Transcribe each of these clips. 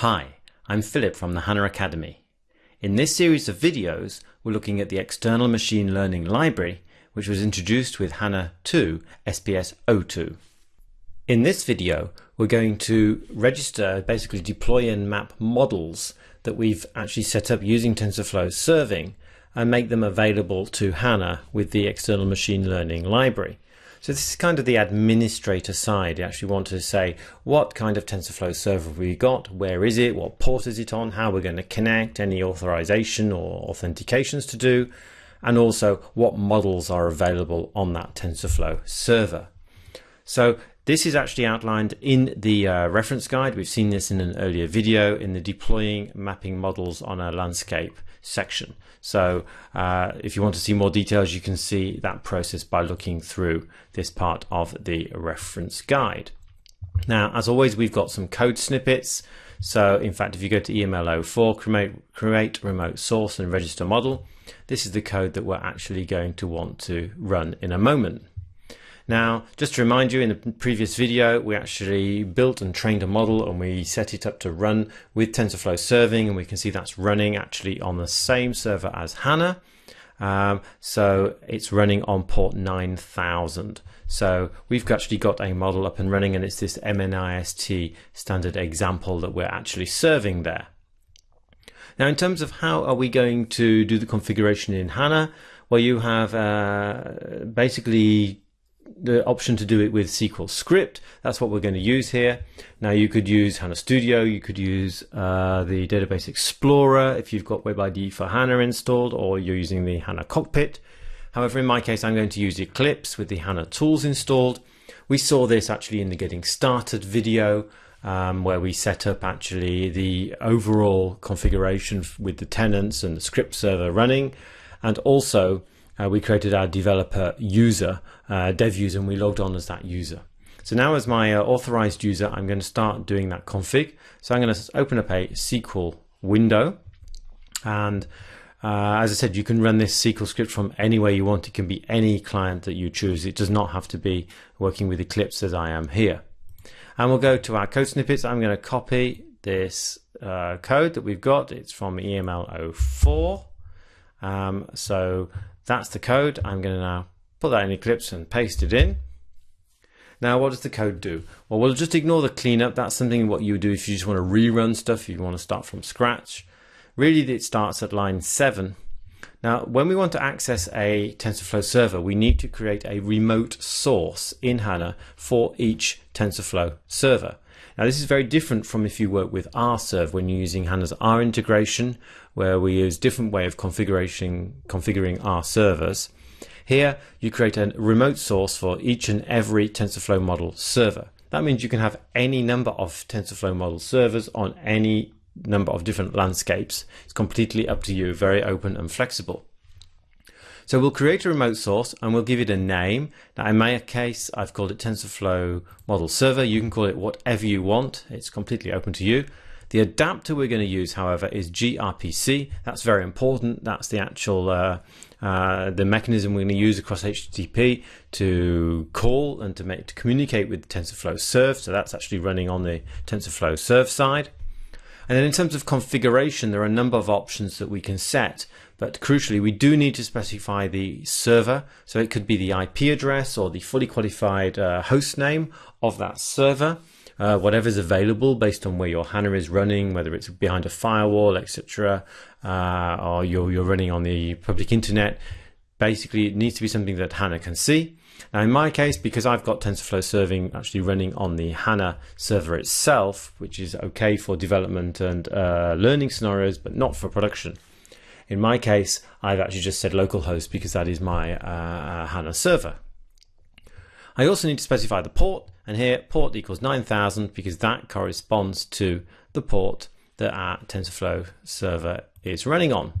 Hi, I'm Philip from the HANA Academy. In this series of videos, we're looking at the external machine learning library, which was introduced with HANA 2 SPS 02. In this video, we're going to register, basically deploy and map models that we've actually set up using TensorFlow serving and make them available to HANA with the external machine learning library. So this is kind of the administrator side. You actually want to say what kind of TensorFlow server we got, where is it, what port is it on, how we're going to connect, any authorization or authentications to do, and also what models are available on that TensorFlow server. So this is actually outlined in the uh, reference guide. We've seen this in an earlier video in the deploying mapping models on a landscape section. So uh, if you want to see more details, you can see that process by looking through this part of the reference guide. Now, as always, we've got some code snippets. So in fact, if you go to EML04, create, create remote source and register model, this is the code that we're actually going to want to run in a moment. Now, just to remind you, in the previous video, we actually built and trained a model and we set it up to run with TensorFlow serving and we can see that's running actually on the same server as HANA. Um, so it's running on port 9000. So we've actually got a model up and running and it's this MNIST standard example that we're actually serving there. Now, in terms of how are we going to do the configuration in HANA, well, you have uh, basically the option to do it with SQL script. That's what we're going to use here. Now you could use HANA Studio, you could use uh, the Database Explorer if you've got WebIDE for HANA installed or you're using the HANA Cockpit. However, in my case, I'm going to use Eclipse with the HANA tools installed. We saw this actually in the Getting Started video um, where we set up actually the overall configuration with the tenants and the script server running and also uh, we created our developer user, uh, dev user, and we logged on as that user. So now as my uh, authorized user, I'm going to start doing that config. So I'm going to open up a SQL window. And uh, as I said, you can run this SQL script from anywhere you want. It can be any client that you choose. It does not have to be working with Eclipse as I am here. And we'll go to our code snippets. I'm going to copy this uh, code that we've got. It's from EML04. Um, so that's the code. I'm going to now put that in Eclipse and paste it in. Now, what does the code do? Well, we'll just ignore the cleanup. That's something what you do if you just want to rerun stuff, if you want to start from scratch. Really, it starts at line 7. Now, when we want to access a TensorFlow server, we need to create a remote source in HANA for each TensorFlow server. Now, this is very different from if you work with RServe when you're using HANA's R integration, where we use different way of configuring configuring our servers. Here, you create a remote source for each and every TensorFlow model server. That means you can have any number of TensorFlow model servers on any number of different landscapes. It's completely up to you, very open and flexible. So we'll create a remote source and we'll give it a name. Now in my case, I've called it TensorFlow Model Server. You can call it whatever you want. It's completely open to you. The adapter we're going to use, however, is gRPC. That's very important. That's the actual uh, uh, the mechanism we're going to use across HTTP to call and to make to communicate with TensorFlow Serve. So that's actually running on the TensorFlow Serve side. And then in terms of configuration, there are a number of options that we can set. But crucially, we do need to specify the server. So it could be the IP address or the fully qualified uh, host name of that server. Uh, whatever's available based on where your HANA is running, whether it's behind a firewall, etc., uh, or you're, you're running on the public internet. Basically, it needs to be something that HANA can see. Now, in my case, because I've got TensorFlow serving actually running on the HANA server itself, which is okay for development and uh, learning scenarios, but not for production. In my case, I've actually just said localhost because that is my uh, HANA server. I also need to specify the port, and here port equals 9000 because that corresponds to the port that our TensorFlow server is running on.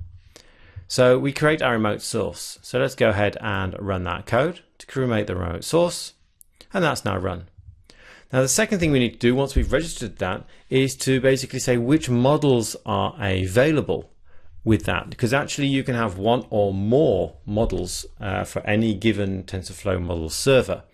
So we create our remote source. So let's go ahead and run that code to create the remote source, and that's now run. Now the second thing we need to do once we've registered that is to basically say which models are available with that because actually you can have one or more models uh, for any given TensorFlow model server.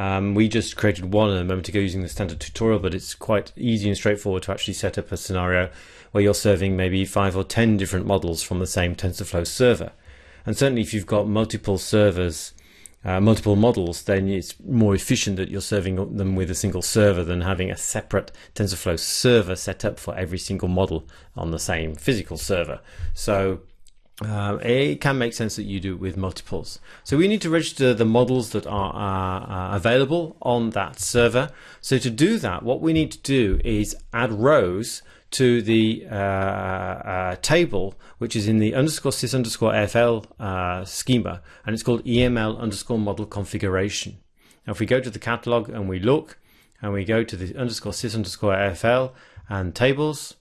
Um, we just created one a moment ago using the standard tutorial, but it's quite easy and straightforward to actually set up a scenario where you're serving maybe five or ten different models from the same TensorFlow server. And certainly if you've got multiple servers, uh, multiple models, then it's more efficient that you're serving them with a single server than having a separate TensorFlow server set up for every single model on the same physical server. So uh, it can make sense that you do it with multiples. So we need to register the models that are uh, available on that server. So to do that, what we need to do is add rows to the uh, uh, table, which is in the underscore sys underscore AFL uh, schema, and it's called EML underscore model configuration. Now, if we go to the catalog and we look, and we go to the underscore sys underscore AFL and tables,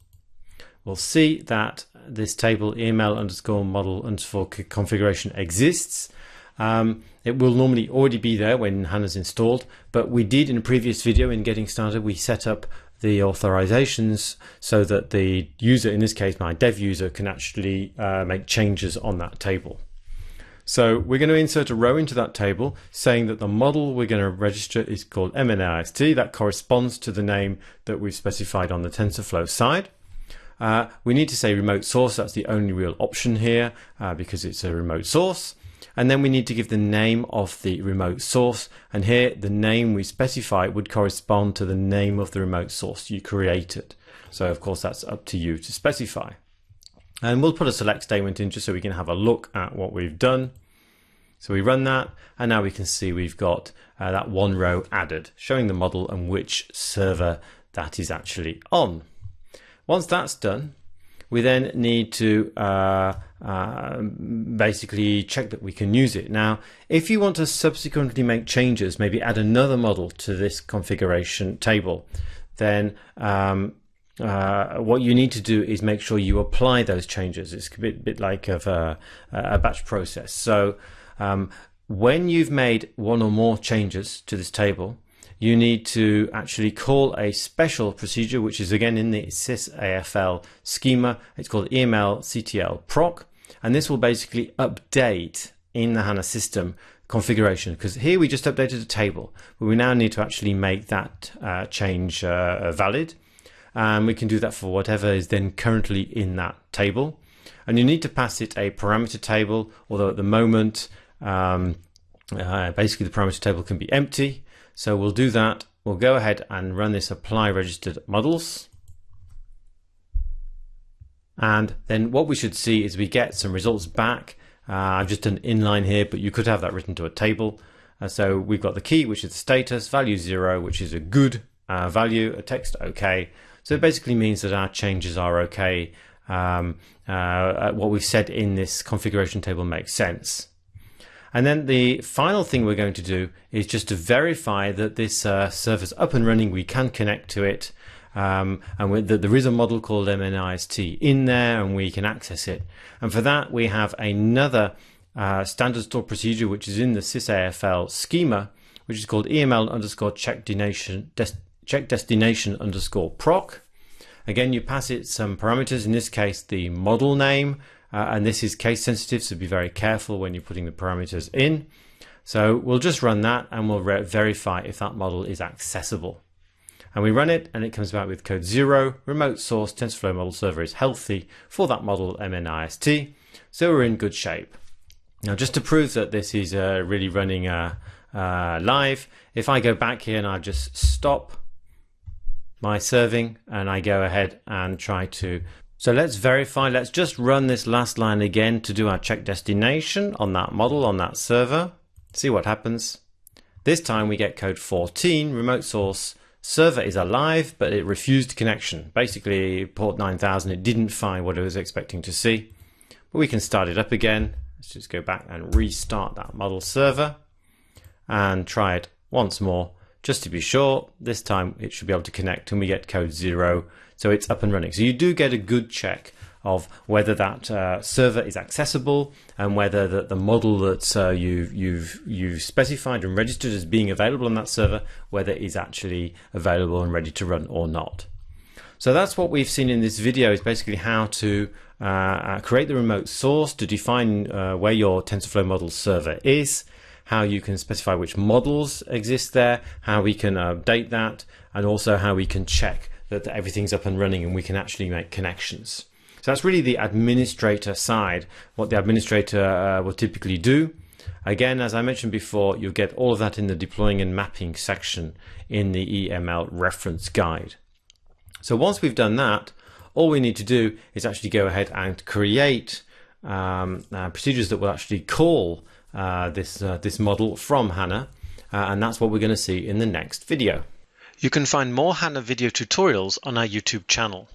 we'll see that this table EML underscore model underscore configuration exists. Um, it will normally already be there when HANA's installed, but we did in a previous video in getting started, we set up the authorizations so that the user, in this case my dev user, can actually uh, make changes on that table. So we're going to insert a row into that table saying that the model we're going to register is called MNIST. That corresponds to the name that we've specified on the TensorFlow side. Uh, we need to say remote source. That's the only real option here uh, because it's a remote source. And then we need to give the name of the remote source. And here the name we specify would correspond to the name of the remote source you created. So of course that's up to you to specify. And we'll put a select statement in just so we can have a look at what we've done. So we run that and now we can see we've got uh, that one row added showing the model and which server that is actually on. Once that's done, we then need to uh, uh, basically check that we can use it. Now, if you want to subsequently make changes, maybe add another model to this configuration table, then um, uh, what you need to do is make sure you apply those changes. It's a bit, bit like of a, a batch process. So um, when you've made one or more changes to this table, you need to actually call a special procedure, which is again in the sysafl schema. It's called EML CTL proc, and this will basically update in the HANA system configuration because here we just updated a table, but we now need to actually make that uh, change uh, valid. And we can do that for whatever is then currently in that table. And you need to pass it a parameter table, although at the moment, um, uh, basically the parameter table can be empty. So we'll do that. We'll go ahead and run this apply registered models. And then what we should see is we get some results back. Uh, I've just done inline here, but you could have that written to a table. Uh, so we've got the key, which is status, value zero, which is a good uh, value, a text okay. So it basically means that our changes are okay. Um, uh, what we've said in this configuration table makes sense. And then the final thing we're going to do is just to verify that this uh, server's up and running. We can connect to it. Um, and that there is a model called MNIST in there and we can access it. And for that, we have another uh, standard store procedure, which is in the sysafl schema, which is called EML underscore check destination, des check destination underscore proc. Again, you pass it some parameters, in this case, the model name, uh, and this is case sensitive, so be very careful when you're putting the parameters in. So we'll just run that and we'll verify if that model is accessible. And we run it and it comes back with code zero, remote source TensorFlow model server is healthy for that model MNIST. So we're in good shape. Now just to prove that this is uh, really running uh, uh, live, if I go back here and I just stop my serving and I go ahead and try to so let's verify, let's just run this last line again to do our check destination on that model, on that server. See what happens. This time we get code 14, remote source, server is alive, but it refused connection. Basically, port 9000, it didn't find what it was expecting to see. But we can start it up again. Let's just go back and restart that model server and try it once more just to be sure. This time it should be able to connect and we get code zero so it's up and running. So you do get a good check of whether that uh, server is accessible and whether the, the model that uh, you've, you've, you've specified and registered as being available on that server, whether it is actually available and ready to run or not. So that's what we've seen in this video is basically how to uh, uh create the remote source to define uh, where your TensorFlow model server is, how you can specify which models exist there, how we can update that, and also how we can check that everything's up and running and we can actually make connections. So that's really the administrator side, what the administrator uh, will typically do. Again, as I mentioned before, you'll get all of that in the deploying and mapping section in the EML reference guide. So once we've done that, all we need to do is actually go ahead and create um, uh, procedures that will actually call uh, this, uh, this model from HANA, uh, and that's what we're going to see in the next video. You can find more HANA video tutorials on our YouTube channel.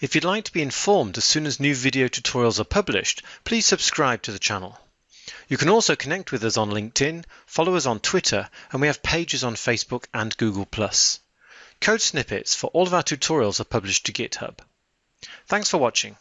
If you'd like to be informed as soon as new video tutorials are published, please subscribe to the channel. You can also connect with us on LinkedIn, follow us on Twitter, and we have pages on Facebook and Google+. Code snippets for all of our tutorials are published to GitHub. Thanks for watching.